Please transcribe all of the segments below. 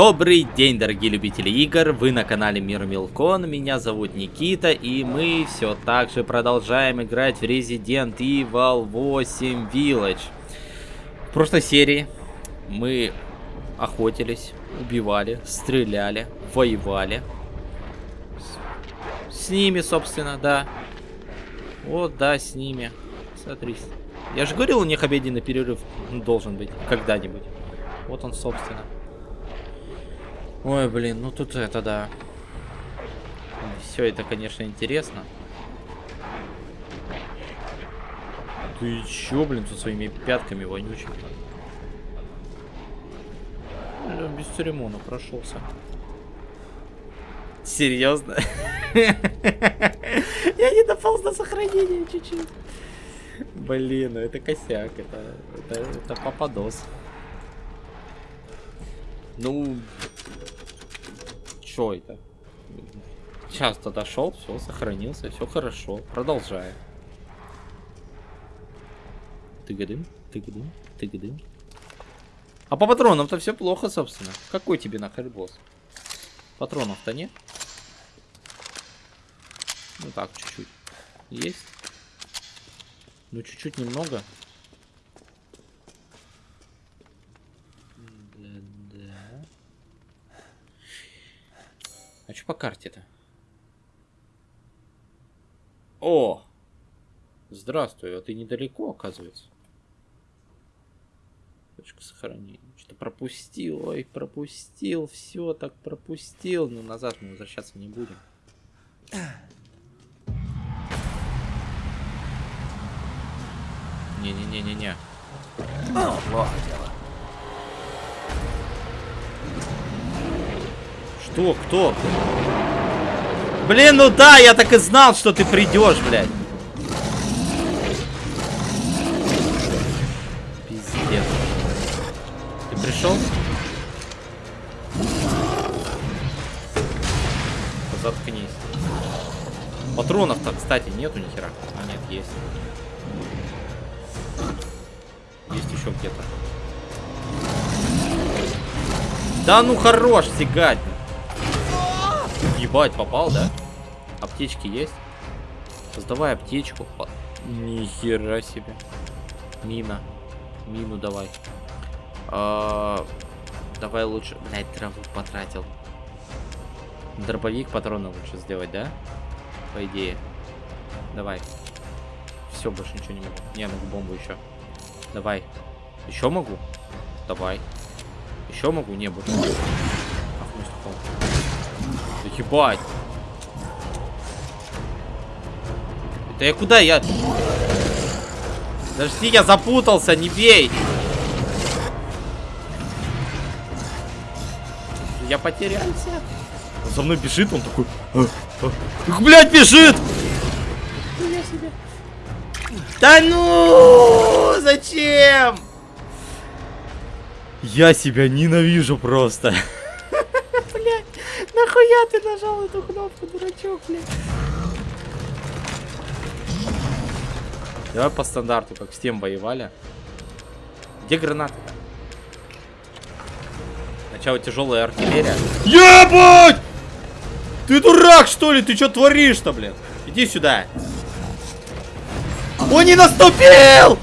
Добрый день, дорогие любители игр, вы на канале Мир Милкон, меня зовут Никита, и мы все так же продолжаем играть в Resident Evil 8 Village. В прошлой серии мы охотились, убивали, стреляли, воевали. С, с ними, собственно, да. Вот, да, с ними. Смотри. Я же говорил, у них обеденный перерыв должен быть когда-нибудь. Вот он, собственно. Ой, блин, ну тут это да. Все это, конечно, интересно. Ты чё, блин, со своими пятками вонючими? Без церемона прошелся. Серьезно? Я не дополз до сохранения чуть-чуть. Блин, ну это косяк, это, это, это попадос. Ну, что это? Часто дошел, все, сохранился, все хорошо. Продолжаем. Тыгадым, тыгадым, тыгадым. А по патронам-то все плохо, собственно. Какой тебе нахер босс? Патронов-то нет? Ну так, чуть-чуть. Есть? Ну, чуть-чуть немного. А что по карте-то? О! Здравствуй, а ты недалеко, оказывается. Точка сохранения. Что-то пропустил, ой, пропустил, все так пропустил. Но назад мы возвращаться не будем. Не-не-не-не-не. Плохо дело. Что? Кто? Блин, ну да, я так и знал, что ты придешь, блядь. Пиздец. Ты пришел? Заткнись. Патронов-то, кстати, нету ни хера. А, нет, есть. Есть еще где-то. Да ну хорош сигать. Ебать, попал, да? Аптечки есть? Создавай аптечку. Нихера себе. Мина. Мину давай. А, давай лучше... Блять, траву потратил. Дробовик патроны лучше сделать, да? По идее. Давай. Все, больше ничего не могу. Не, могу бомбу еще. Давай. Еще могу? Давай. Еще могу? Не, буду. Да ебать. Это я куда? Я... Подожди, я запутался, не бей. Я потерялся. Он за мной бежит, он такой... А, а, блядь, бежит! Да ну! Зачем? Я себя ненавижу просто. Нахуя ты нажал эту кнопку, дурачок, блядь? Давай по стандарту, как с тем воевали. Где гранаты-то? Сначала тяжелая артиллерия. Ебать! Ты дурак, что ли? Ты что творишь-то, блин? Иди сюда. Он не наступил!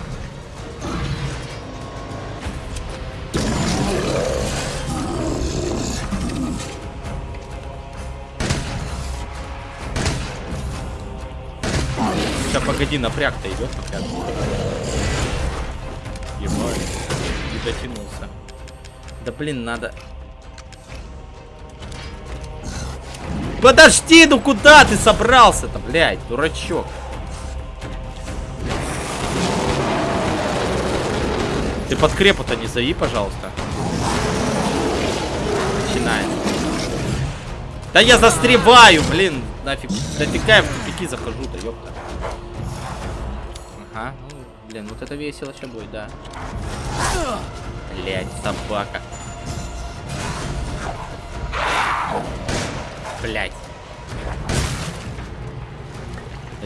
Погоди, напряг-то идет напряг. Ебать. Не дотянулся. Да блин, надо. Подожди, ну куда ты собрался-то, блядь, дурачок? Ты под крепу-то не зови, пожалуйста. Начинается. Да я застреваю, блин, нафиг. Дотекаю в тупики захожу-то, ёпта. Ага. Ну, блин, вот это весело сейчас будет, да. Блять, собака. Блять.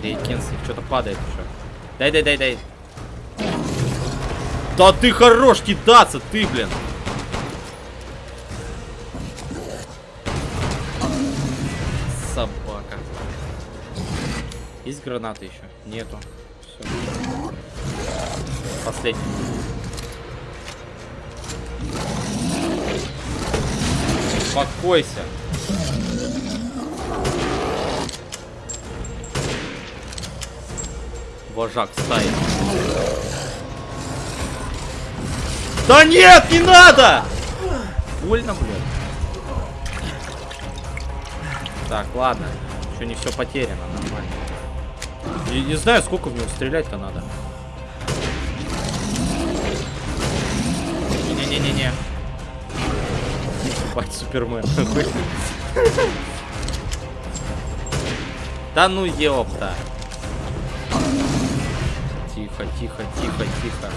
Рейкинс, что-то падает уже. Дай, дай, дай, дай. Да ты хорош кидаться, ты, блин. Собака. Есть граната еще? Нету. Последний. Успокойся. Вожак стаи. Да нет, не надо! Больно, блядь. Так, ладно. Еще не все потеряно, Я не знаю, сколько в него стрелять-то надо. Не-не-не-не. Ебать, Супермен. Да ну ёпта. Тихо, тихо, тихо, тихо.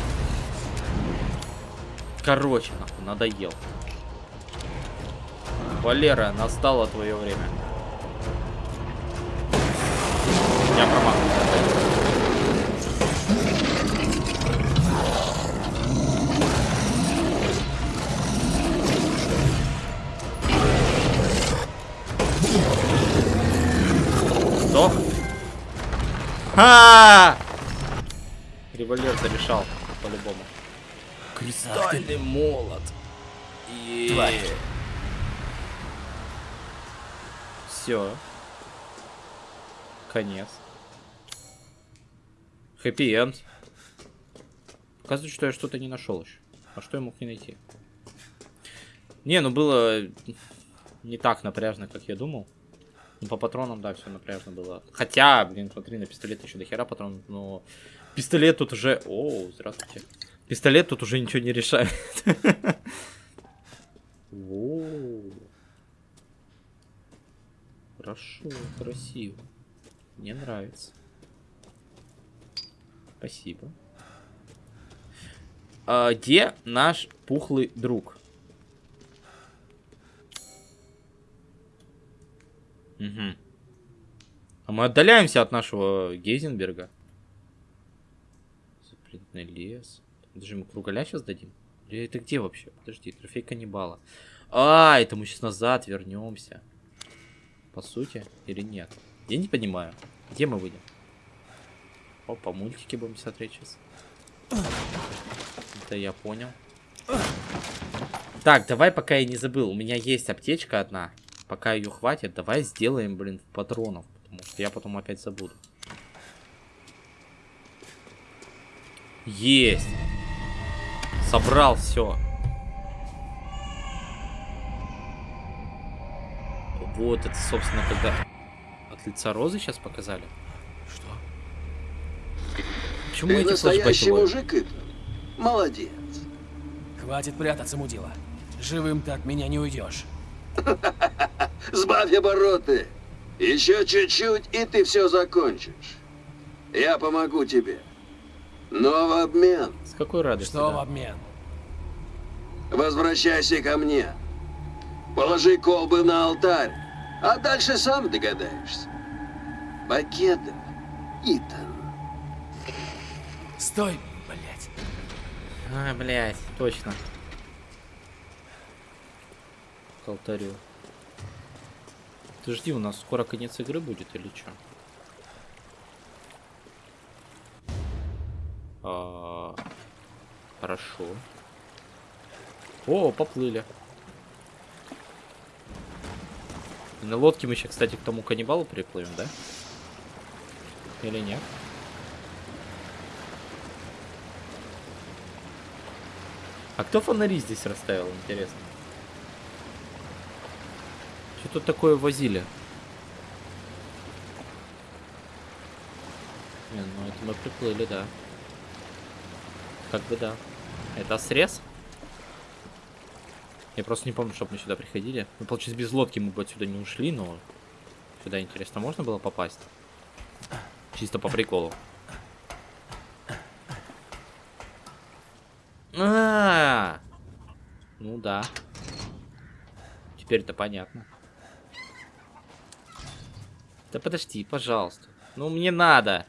Короче, нахуй, надоел. Валера, настало твое время. Я промахнул. Сдох? Ха! Револьвер зарешал, по-любому. Кристальный молот. Тварь. Все. Конец. Хэппи-энд. Оказывается, что я что-то не нашел еще. А что я мог не найти? Не, ну было не так напряжно, как я думал. Ну, по патронам, да, все напряжно было. Хотя, блин, смотри, на пистолет еще до хера патронов, но... Пистолет тут уже... О, здравствуйте. Пистолет тут уже ничего не решает. Хорошо, красиво. Мне нравится. Спасибо. А, где наш пухлый друг? Угу. А мы отдаляемся от нашего Гейзенберга. Запретный лес. Даже мы кругаля сейчас дадим? Или это где вообще? Подожди, трофей каннибала. А, это мы сейчас назад вернемся. По сути, или нет? Я не понимаю. Где мы выйдем? Опа, мультики будем смотреть сейчас. Это я понял. Так, давай, пока я не забыл. У меня есть аптечка одна. Пока ее хватит, давай сделаем, блин, патронов. Потому что я потом опять забуду. Есть. Собрал все. Вот это, собственно, когда от лица розы сейчас показали. Почему Ты эти настоящий мужик, Итан. Молодец. Хватит прятаться, мудила. Живым ты от меня не уйдешь. Сбавь обороты. Еще чуть-чуть, и ты все закончишь. Я помогу тебе. Но в обмен С какой радостью? Что в да? обмен? возвращайся ко мне. Положи колбы на алтарь, а дальше сам догадаешься. Покедов, Итан. Стой, блядь. А, блядь, точно. К алтарю. Ты жди, у нас скоро конец игры будет или что? А, хорошо. О, поплыли. На лодке мы еще, кстати, к тому каннибалу приплывем, да? Или нет? А кто фонари здесь расставил, интересно? Что тут такое возили? Не, ну это мы приплыли, да. Как бы да. Это срез? Я просто не помню, чтобы мы сюда приходили. Ну, получается, без лодки мы бы отсюда не ушли, но... Сюда, интересно, можно было попасть? Чисто по приколу. А, -а, а Ну да. Теперь-то понятно. Да подожди, пожалуйста. Ну мне надо.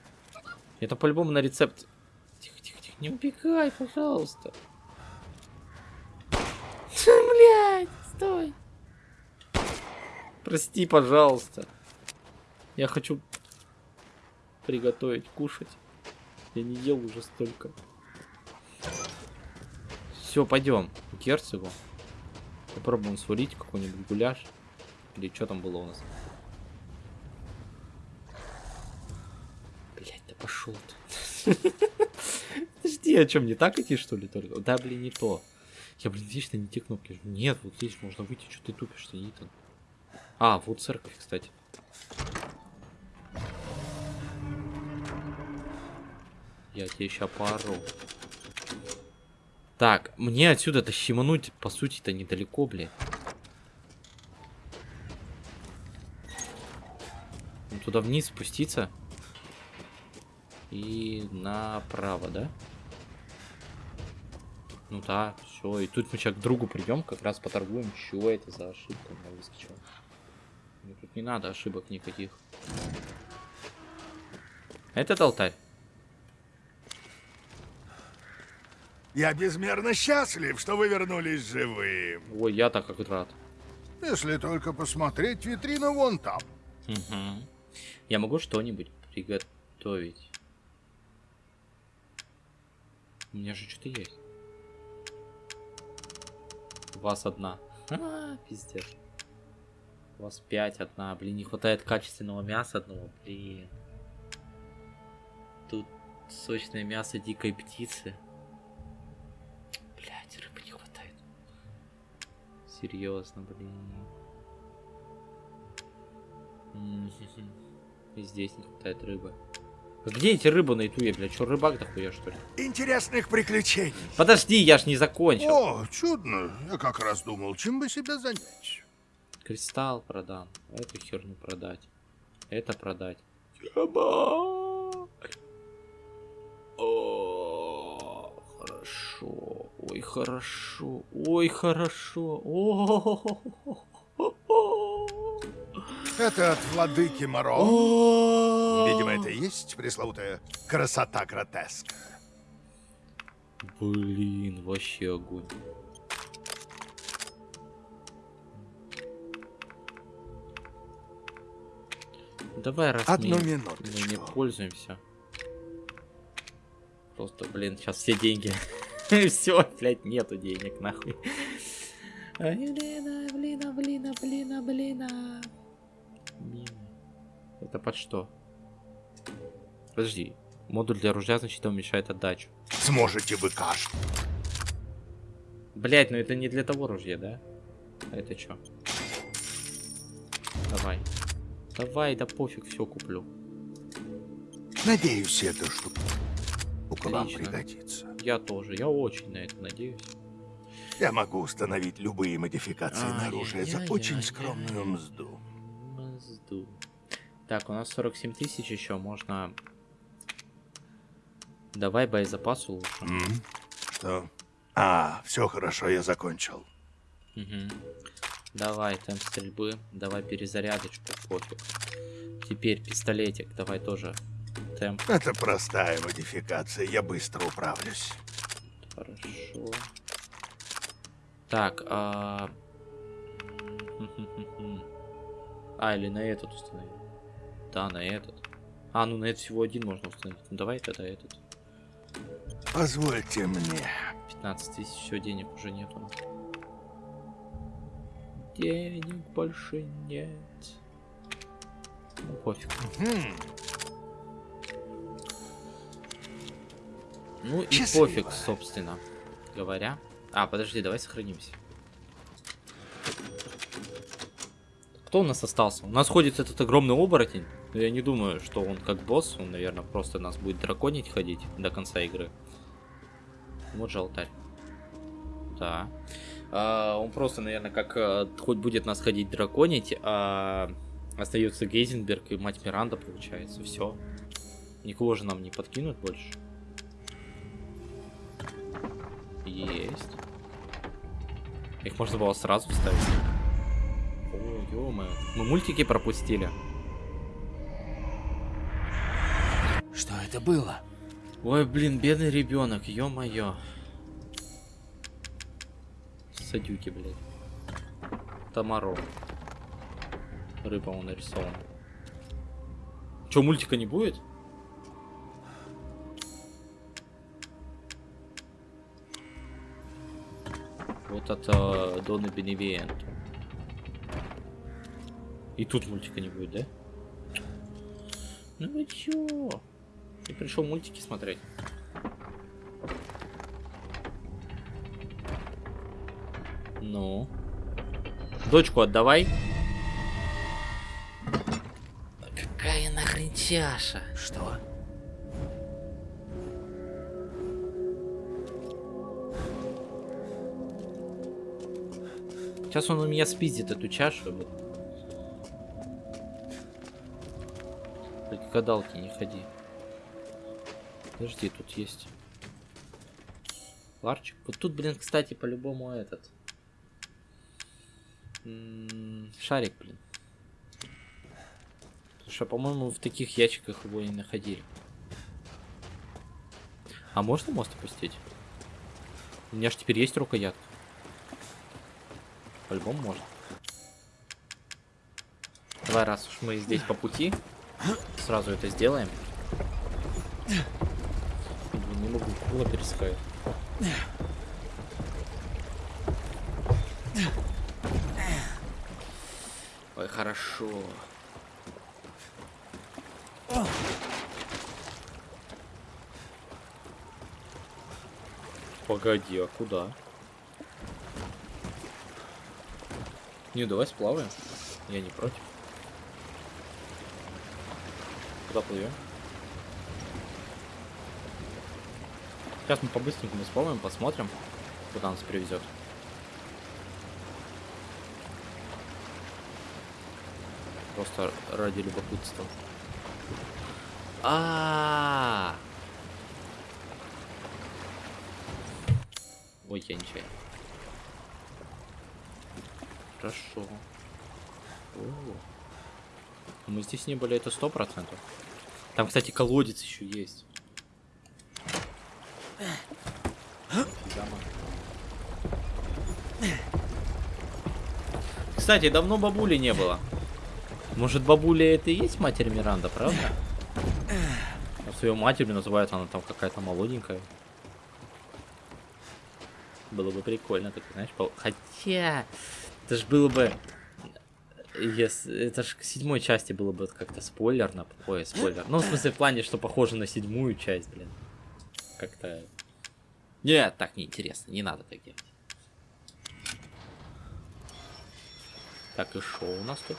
Это по-любому на рецепт. Тихо, тихо, тихо. Не убегай, пожалуйста. Блять, стой. Прости, пожалуйста. Я хочу... приготовить, кушать. Я не ел уже столько. Все, пойдем к герцогу. Попробуем сварить какой-нибудь гуляш. Или что там было у нас? Блять, да пошел ты. Подожди, о чем не так идти, что ли, только? Да, блин, не то. Я, блин, вечно не те кнопки. Нет, вот здесь можно выйти, что ты тупишь-то, Нитан. А, вот церковь, кстати. Я тебе сейчас поору. Так, мне отсюда-то щемануть, по сути-то, недалеко, блин. Ну, Туда вниз спуститься. И направо, да? Ну да, все. И тут мы сейчас к другу придем, как раз поторгуем, что это за ошибка у меня выскочила. Мне тут не надо ошибок никаких. Этот алтарь. Я безмерно счастлив, что вы вернулись живым. Ой, я так как рад. Если только посмотреть витрину вон там. Мгм. Я могу что-нибудь приготовить. У меня же что-то есть. У вас одна. А, пиздец. У вас пять одна. Блин, не хватает качественного мяса одного. Блин. Тут сочное мясо дикой птицы. Блять, рыбы не хватает. Серьезно, блин. И здесь не хватает рыбы. А Где эти рыбы на ютубе, блядь? Чё, рыбак дохуя, что ли? Интересных приключений. Подожди, я ж не закончил. О, чудно. Я как раз думал, чем бы себя занять. Кристалл продам. Эту херню продать. Это продать. Еба! Хорошо. Ой, хорошо. Ой, хорошо. Это от владыки Моро. Видимо, это и есть пресловутая красота гротеска. Блин, вообще огонь. Давай, раз Одну мы, мы не пользуемся. Просто, блин, сейчас все деньги. Все, блядь, нету денег, нахуй. Ай, Блин, блин, блин, блин, блин. Мины. Это под что? Подожди. Модуль для ружья, значит, уменьшает отдачу. Сможете вы каждый. Блять, ну это не для того ружья, да? А это что? Давай. Давай, да пофиг, все куплю. Надеюсь, эта штука вам пригодится. Я тоже, я очень на это надеюсь. Я могу установить любые модификации на оружие за очень Ай-яй-яй-яй. скромную мзду. Мазду. Так, у нас 47 тысяч еще, можно... Давай боезапасу лучше. М? Что? А, все хорошо, я закончил. Мгм. Давай, темп стрельбы, давай перезарядочку, пофиг. Теперь пистолетик, давай тоже темп, Это простая модификация, я быстро управлюсь. хорошо. Так, а... А, или на этот установить. Да, на этот. А, ну на этот всего один можно установить. Ну давай тогда этот. Позвольте мне. 15 тысяч, все, денег уже нету. Денег больше нет. Ну, пофиг. Ну и Счастливо. пофиг, собственно говоря. А, подожди, давай сохранимся. Кто у нас остался? У нас ходит этот огромный оборотень. Но я не думаю, что он как босс. Он, наверное, просто нас будет драконить ходить до конца игры. Вот же алтарь. Да. А, он просто, наверное, как э, хоть будет нас ходить драконить, а остается Гейзенберг и мать Миранда, получается. Все. Никого же нам не подкинут больше. Есть. Их можно было сразу вставить. О, ё Мы мультики пропустили. Что это было? Ой, блин, бедный ребенок, ё-моё. Садюки, блядь. Тамаро. Рыба он нарисован. Чё, мультика не будет? Вот от э, Дона Беневиенту. И тут мультика не будет, да? Ну вы чё? Ты пришел мультики смотреть? Ну? Дочку отдавай. Какая нахрен чаша? Что? Сейчас он у меня спиздит эту чашу. Только гадалки не ходи. Подожди, тут есть. Ларчик. Вот тут, блин, кстати, по-любому этот. М, Шарик, блин. Потому что, по-моему, в таких ящиках его не находили. А можно мост опустить? У меня же теперь есть рукоятка. По-любому можно. Давай, раз уж мы здесь по пути, сразу это сделаем. Блин, не могу, было перескакивать. Ой, хорошо. Погоди, а куда? Не, давай сплаваем. Я не против. Куда плывем? Сейчас мы по-быстренькому сплаваем, посмотрим, куда нас привезет. Просто ради любопытства. А, Ой, я нечаянно. Хорошо. О. Мы здесь не были, это сто процентов. Там, кстати, колодец еще есть. Кстати, давно бабули не было. Может, бабуля это и есть матерь Миранда, правда? А свою матерью называют она там какая-то молоденькая. Было бы прикольно, так знаешь, пол- хотя это ж было бы, если это ж к седьмой части было бы как-то спойлерно, ой, спойлер. Ну, в смысле, в плане, что похоже на седьмую часть, блин. Как-то... Нет, так неинтересно, не надо так делать. Так, и шо у нас тут?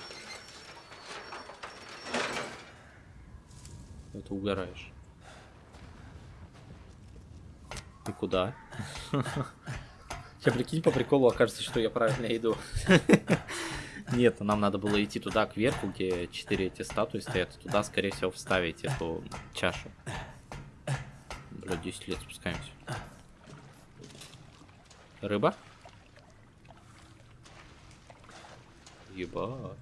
Это угораешь. И куда? Сейчас прикинь, по приколу окажется, что я правильно иду. Нет, нам надо было идти туда, кверху, где четыре эти статуи стоят. Туда, скорее всего, вставить эту чашу. Бля, 10 лет спускаемся. Рыба? Ебать.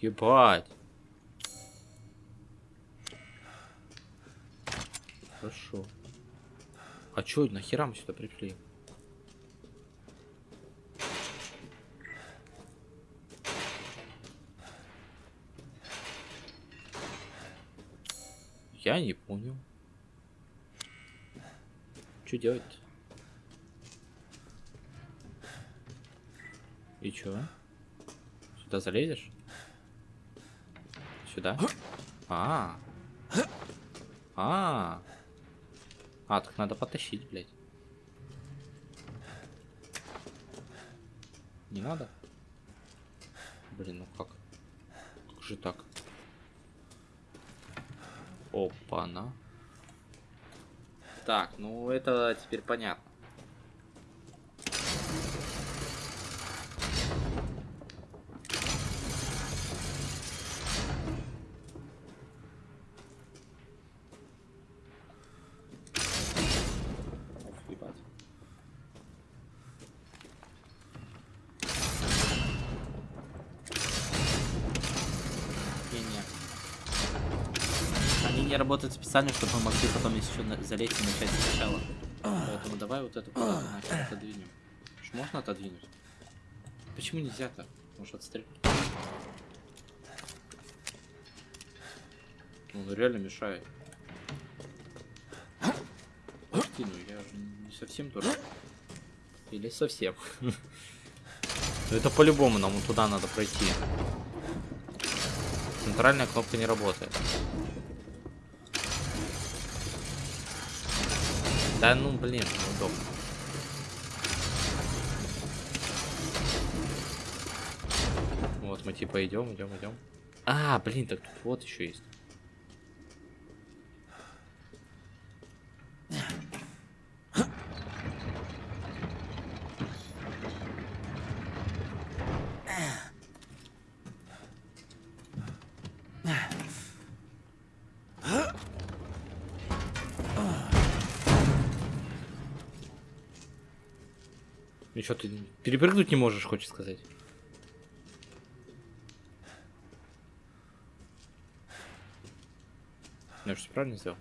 Ебать. Хорошо. А чё, нахера мы сюда пришли? Я не понял. Что делать? И чё? Сюда залезешь? Сюда? А. А. А, так надо потащить, блядь. Не надо? Блин, ну как? Как же так? Опа-на. Так, ну это теперь понятно. Работают специально, чтобы мы могли потом еще залезть и начать сначала. Поэтому давай вот эту нахер отодвинем. Ж можно отодвинуть? Почему нельзя-то? Может отстрелить? Он реально мешает. Подожди, ну я же не совсем дурак. Или совсем. Ну, Это по-любому нам туда надо пройти. Центральная кнопка не работает. Да ну блин, неудобно. Вот мы типа идем, идем, идем. А, блин, так тут вот еще есть. Что ты перепрыгнуть не можешь, хочешь сказать? Я что правильно сделал?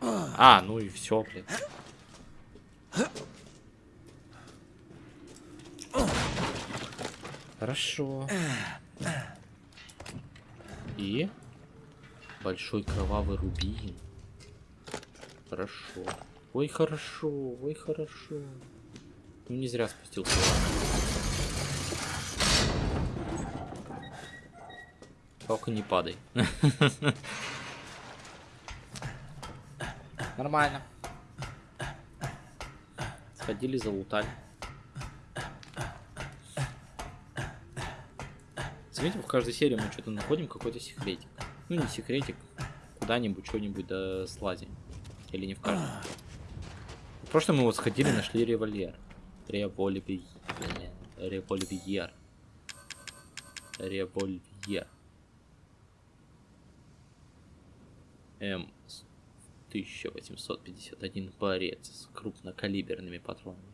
А, ну и все, блин. Хорошо. И большой кровавый рубин. Хорошо. Ой, хорошо, ой, хорошо. Ну не зря спустился. Только не падай. Нормально. Сходили, залутали. Заметим, в каждой серии мы что-то находим, какой-то секретик. Ну, не секретик, куда-нибудь, что-нибудь да слазим. Или не в каждом. Прошлом мы вот сходили, нашли револьвер. Револьвер. Револьвер. Револьвер. М 1851 борец с крупнокалиберными патронами.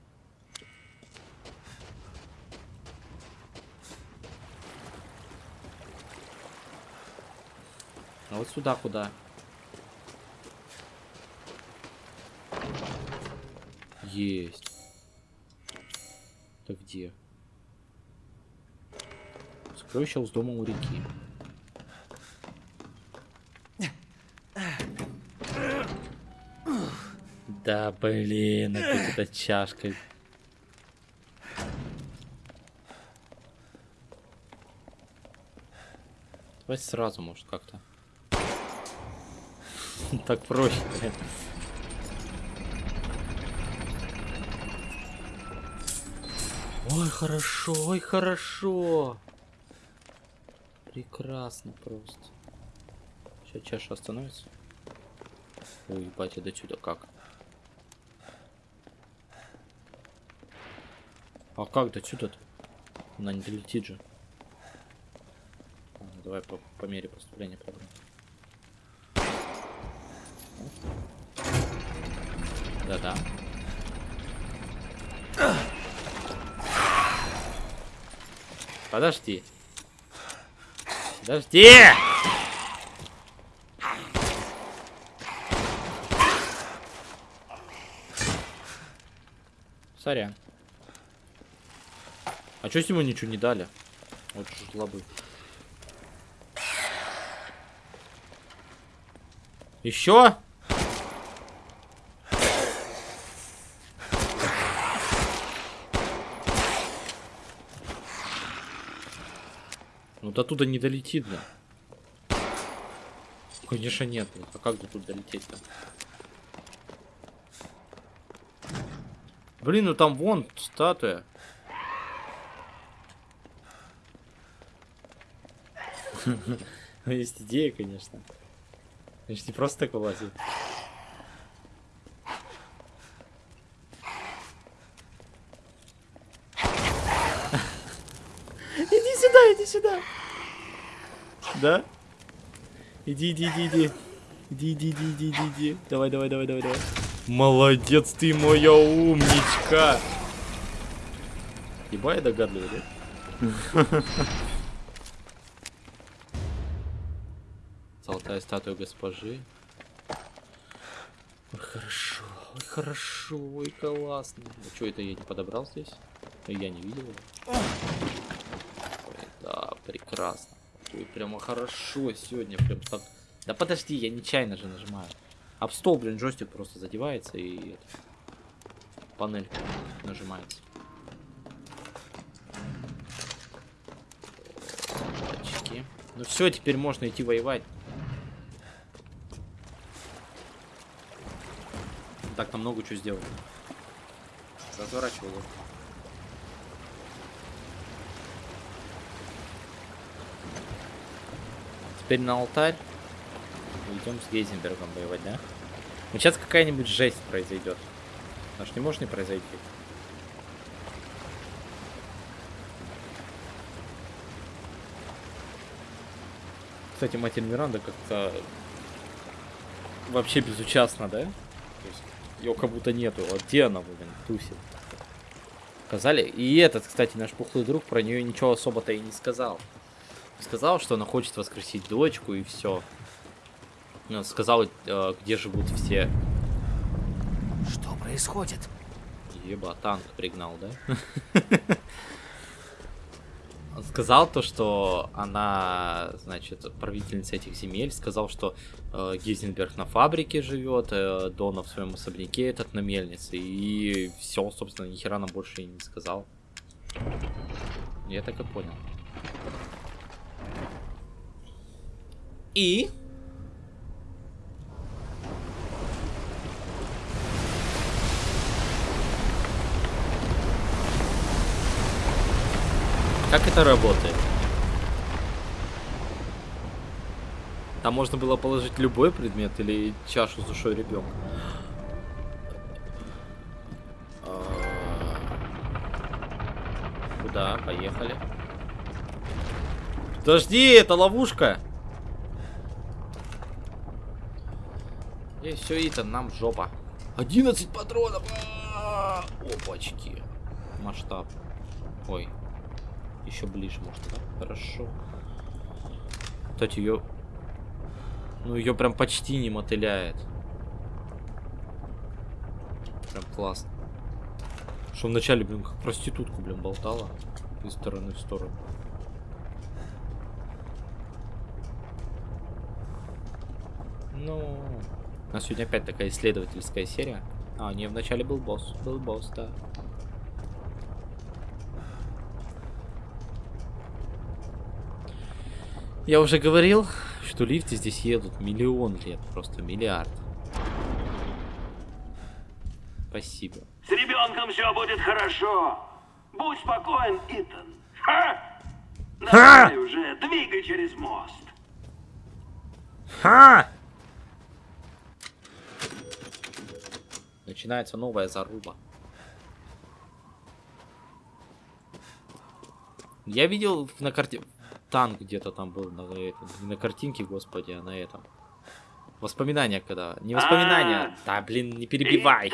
А вот сюда куда? Есть. Так где? Сокровище с дома у реки. Да блин, опять эта чашка. Давай сразу, может, как-то. Так проще, Ой, хорошо, ой, хорошо. Прекрасно просто. Сейчас чаша остановится. Ой, ебать, до сюда как? А как до сюда-то? Она не долетит же. Давай по, по мере поступления пробуем. Да-да. Подожди. Подожди! Сорян. А чё с ему ничего не дали? Вот жлобы. Еще? Ну до туда не долетит, да. Конечно нет. А как до тут долететь-то? Блин, ну там вон статуя. Есть идея, конечно. Значит, не просто так вылазит. Иди сюда, иди сюда. Да? Иди, иди, иди, иди. Иди, иди, иди, иди, иди, иди. Давай, давай, давай, давай, давай. Молодец ты, моя умничка. Еба я догадливый, да? Золотая статуя госпожи. Ой, хорошо, ой, хорошо, ой, классно. Ну, что это я не подобрал здесь? Я не видел его. Ой, да, прекрасно. Ой, прямо хорошо сегодня, прям так. Да подожди, я нечаянно же нажимаю. Об стол, блин, джойстик просто задевается и... это. панель нажимается. Очки. Ну все, теперь можно идти воевать. Так, нам много чего сделали. Разворачивал его. Теперь на алтарь. Идем с Гейзенбергом воевать, да? Ну сейчас какая-нибудь жесть произойдет. Аж не может не произойти. Кстати, Матерь Миранда как-то вообще безучастна, да? Ее как будто нету. Вот где она, блин, тусит? Сказали. И этот, кстати, наш пухлый друг про нее ничего особо-то и не сказал. Сказал, что она хочет воскресить дочку и все. Ну, сказал, э, где живут все. Что происходит? Еба, танк пригнал, да? Сказал то, что она, значит, правительница этих земель. Сказал, что э, Гизенберг на фабрике живет, э, Дона в своем особняке, этот на мельнице. И все, собственно, ни хера нам больше и не сказал. Я так и понял. И Как это работает? Там можно было положить любой предмет или чашу с душой ребенка. А, Куда? Поехали. Подожди, это ловушка. И все, Итан, нам жопа. 11 патронов. А -а -а! Опачки. Масштаб. Ой, еще ближе, может, да? Хорошо. Кстати, ее... Ну, ее прям почти не мотыляет. Прям классно. Что вначале, блин, как проститутку, блин, болтала. Из стороны в сторону. Ну... У нас сегодня опять такая исследовательская серия. А, не, вначале был босс. Был босс, да. Я уже говорил, что лифты здесь едут миллион лет, просто миллиард. Спасибо. С ребенком все будет хорошо. Будь спокоен, Итан. Ха! Давай уже, двигай через мост. Ха! Начинается новая заруба. Я видел на карте танк где-то там был на, этом, не на картинке, господи, а на этом. Воспоминания когда. Не воспоминания. А. Да, блин, не перебивай.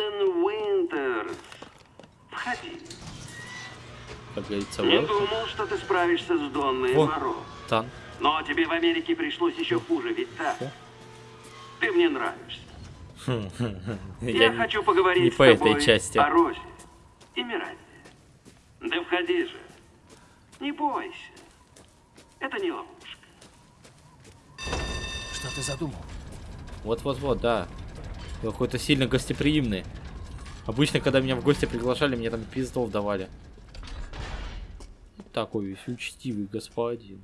Как говорится, Не вот. думал, что ты справишься с Донной Во. Моро. Танк. Но тебе в Америке пришлось еще хуже, ведь так? Во. Ты мне нравишься. Я, Я не- хочу поговорить не по этой части. о Розе и Миранде. Да входи же. Не бойся. Это не ловушка. Что ты задумал? Вот-вот-вот, да. Ты Какой-то сильно гостеприимный. Обычно, когда меня в гости приглашали, мне там пиздов давали. Такой весь учтивый господин.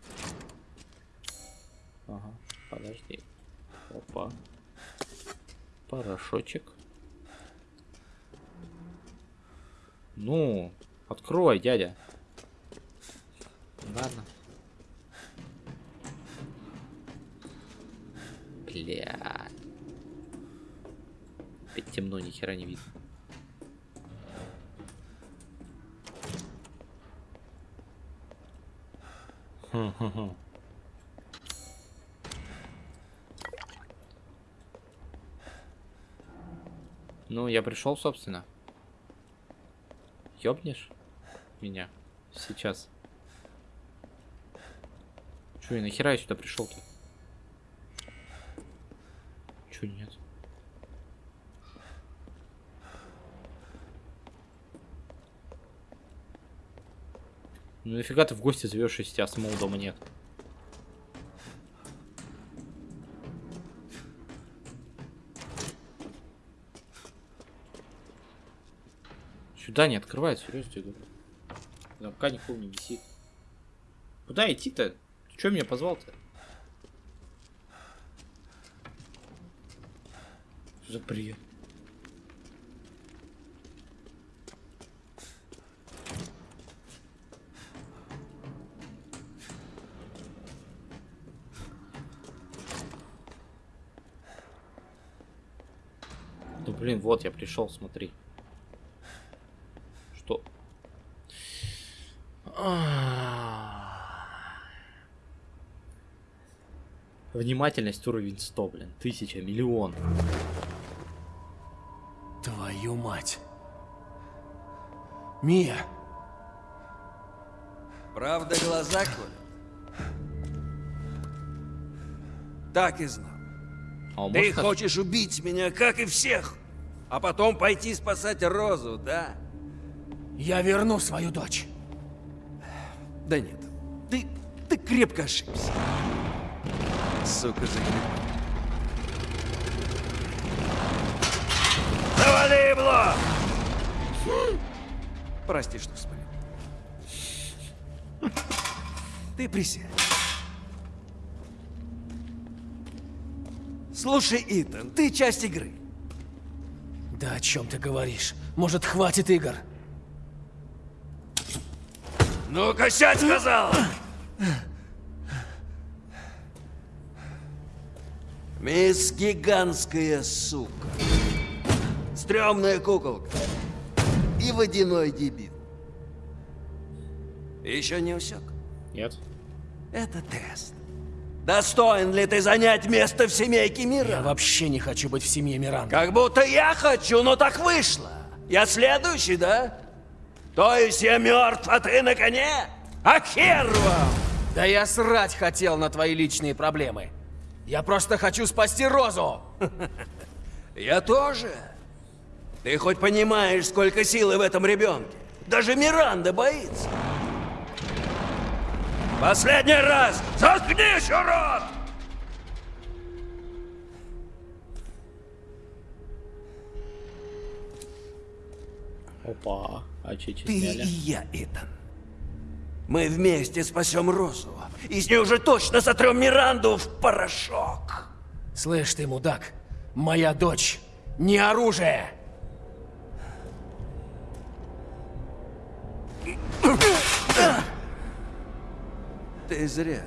Ага, подожди. Опа. Порошочек. Ну, открой, дядя. Ладно. Бля. Опять темно, ни хера не видно. Хм-хм-хм. Ну, я пришел, собственно. Ёбнешь меня сейчас? Чё, я нахера я сюда пришел-то? Чё нет? Ну нафига ты в гости зовешь, если тебя самого дома нет? Сюда не открывает, серьезно тебе говорю. Замка никого не висит. Куда идти-то? Че меня позвал-то? Что за бред? Ну блин, вот я пришел, смотри. Что? Внимательность уровень 100, блин. Тысяча, миллион. Твою мать. Мия, Правда глаза, Коля? Так и знал. А Ты может хочешь убить меня, как и всех, а потом пойти спасать Розу, да? я верну свою дочь. Да нет, ты, ты крепко ошибся. Сука же. Завали ебло! Прости, что вспомнил. Ты присядь. Слушай, Итан, ты часть игры. Да о чем ты говоришь? Может, хватит игр? Ну-ка, сядь, сказал! Мисс Гигантская сука. Стрёмная куколка. И водяной дебил. Еще не усек? Нет. Это тест. Достоин ли ты занять место в семейке Я мира? вообще не хочу быть в семье Миранда. Как будто я хочу, но так вышло. Я следующий, да? То есть я мертв, а ты на коне? А хер вам! Да я срать хотел на твои личные проблемы. Я просто хочу спасти Розу. Я тоже. Ты хоть понимаешь, сколько силы в этом ребенке? Даже Миранда боится. Последний раз! Заткнись, урод! Опа. А че Ты и сняли? я, Итан. Мы вместе спасем Розу. И с ней уже точно сотрем Миранду в порошок. Слышь ты, мудак, моя дочь не оружие. Ты зря.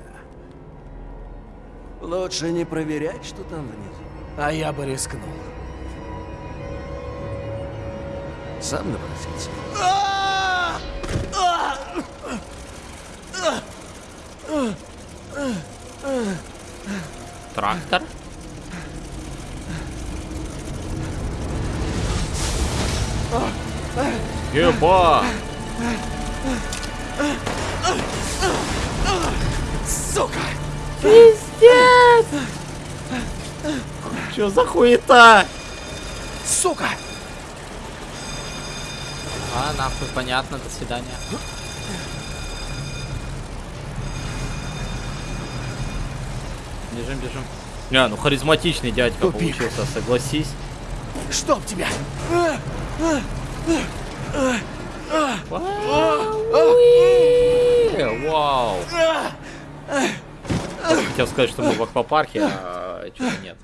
Лучше не проверять, что там внизу. А я бы рискнул. Сам напросился. Трактор? Еба! Сука! Чё за хуета? Сука! А, нахуй, понятно, до свидания. Бежим, бежим. Не, ну харизматичный дядька Тупик. получился, согласись. Чтоб тебя! Вау. Хотел сказать, что мы в аквапарке, а что-то нет.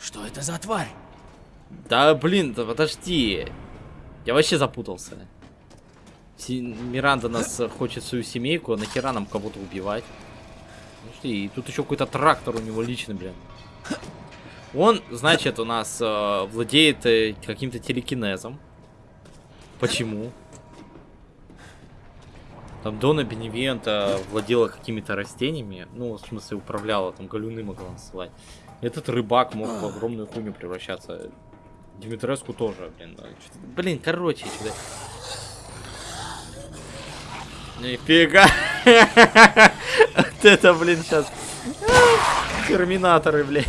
Что это за тварь? Да блин, да подожди. Я вообще запутался. Миранда нас хочет свою семейку, а нахера нам кого-то убивать? Подожди, и тут еще какой-то трактор у него личный, блин. Он, значит, у нас э, владеет э, каким-то телекинезом. Почему? Там Дона Беневента владела какими-то растениями. Ну, в смысле, управляла, там галюны могла насылать. Этот рыбак мог в огромную хуйню превращаться. Димитреску тоже, блин. да, Блин, короче, что-то... Нифига! Вот это, блин, сейчас... Терминаторы, блядь.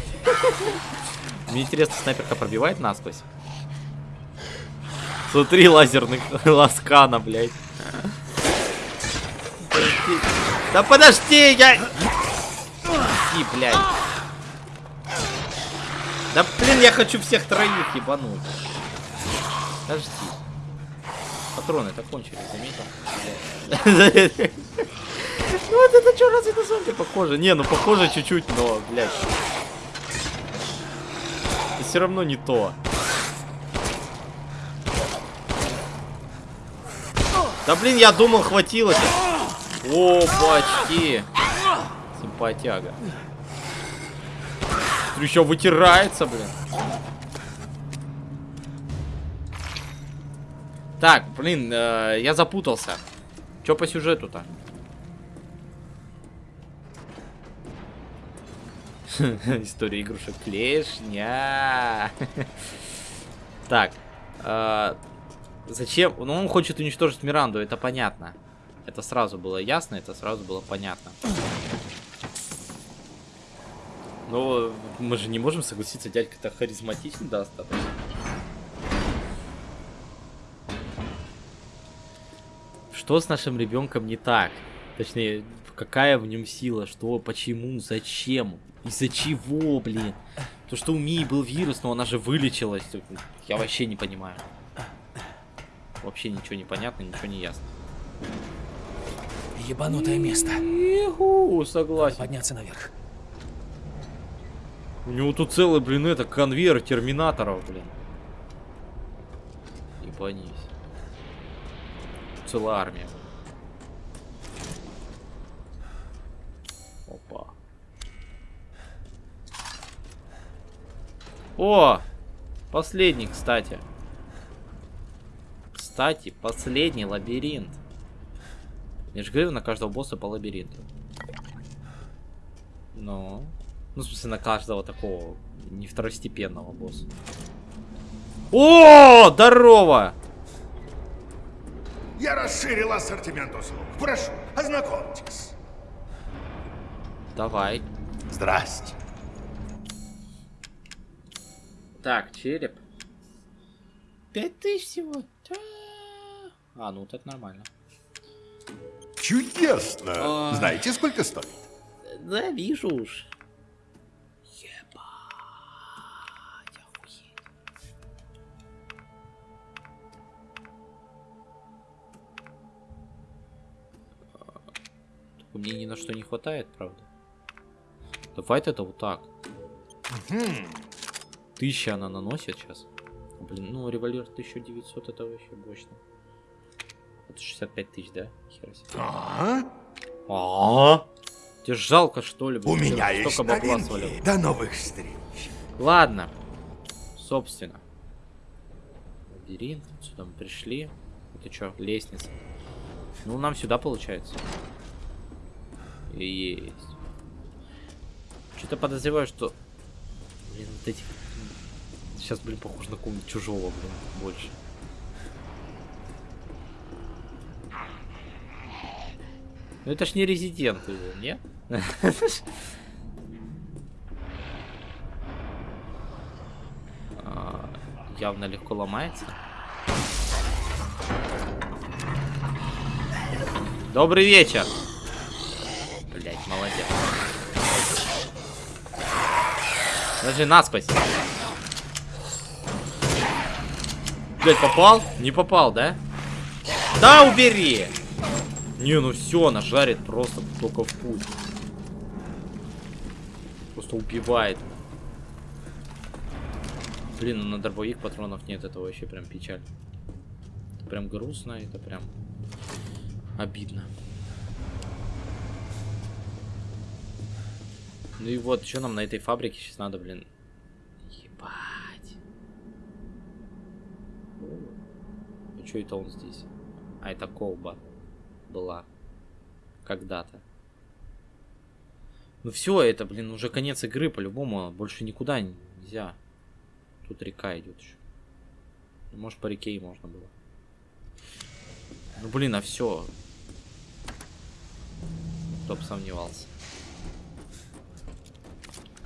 Мне интересно, снайперка пробивает насквозь? Смотри, лазерный ласкана, блядь. Да подожди, я... И, блядь. Да блин, я хочу всех троих ебануть. Подожди. Патроны-то кончились, заметил? Ну вот это что, разве на зомби похоже? Не, ну похоже чуть-чуть, но, блядь. Все равно не то. Да блин, я думал, хватило. О, Симпатяга. Еще вытирается, блин. Так, блин, э, я запутался. Че по сюжету-то? История игрушек клешня. Так. Э, зачем? Ну, он хочет уничтожить Миранду, это понятно. Это сразу было ясно, это сразу было понятно. Но мы же не можем согласиться, дядька-то харизматичный достаточно. Что с нашим ребенком не так? Точнее, какая в нем сила, что, почему, зачем, из-за чего, блин. То, что у Мии был вирус, но она же вылечилась. Я вообще не понимаю. Вообще ничего не понятно, ничего не ясно. Ебанутое место. Иху, согласен. Подняться наверх. У него тут целый, блин, это конвейер терминаторов, блин. Ебанись. Целая армия. Опа. О! Последний, кстати. Кстати, последний лабиринт. Я же говорил, на каждого босса по лабиринту. Ну... Ну, в смысле, на каждого такого не второстепенного босса. О, здорово! Я расширил ассортимент услуг. Прошу, ознакомьтесь. Давай. Здрасте. Так, череп. Пять тысяч всего. А, ну так нормально. Чудесно. А. Знаете, сколько стоит? Да, вижу уж. Мне ни на что не хватает, правда. Давай это вот так. Тысяча она наносит сейчас. Блин, ну револьвер 1900 это вообще мощно. Это 65 тысяч, да? Хера себе. А? А? Тебе жалко, что ли? У меня есть новинки. До новых встреч. Ладно. Собственно. Лабиринт. Сюда мы пришли. Это что, лестница? Ну, нам сюда получается. Есть. Что-то подозреваю, что... Блин, вот эти... Сейчас, блин, похож на какого-нибудь чужого, блин, больше. Ну это ж не резидент, не? А, Явно легко ломается. Добрый вечер. Блять, молодец. Даже наспась. Блять, попал? Не попал, да? Да, убери! Не, ну все, она жарит просто только в путь. Просто убивает. Блин, ну на дробовик патронов нет, это вообще прям печаль. Это прям грустно, это прям обидно. Ну и вот, что нам на этой фабрике сейчас надо, блин? Ебать. Что это он здесь? А, это колба была. Когда-то. Ну все, это, блин, уже конец игры, по-любому. Больше никуда нельзя. Тут река идет еще. Ну, может, по реке и можно было. Ну, блин, а все. Кто бы сомневался.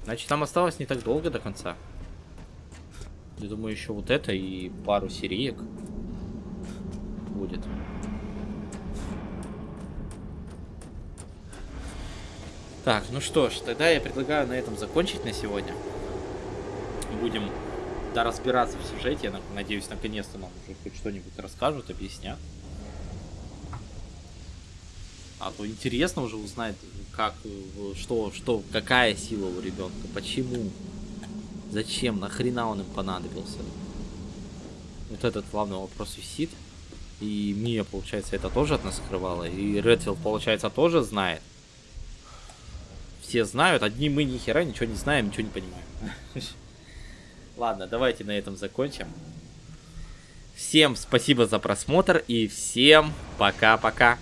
Значит, там осталось не так долго до конца. Я думаю, еще вот это и пару сериек будет. Так, ну что ж, тогда я предлагаю на этом закончить на сегодня. будем да, разбираться в сюжете. Я надеюсь, наконец-то нам уже хоть что-нибудь расскажут, объяснят. А то интересно уже узнать, как, э, что, что, какая сила у ребенка, почему, зачем, нахрена он им понадобился. Вот этот главный вопрос висит. И Мия, получается, это тоже от нас скрывала. И Редфилд, получается, тоже знает. Все знают, одни мы ни хера ничего не знаем, ничего не понимаем. Ладно, давайте на этом закончим. Всем спасибо за просмотр и всем пока-пока.